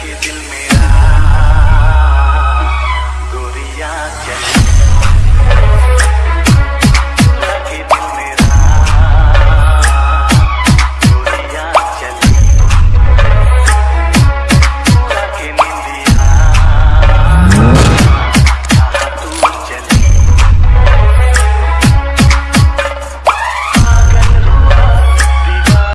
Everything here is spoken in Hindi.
के दिल मेरा गोरिया चले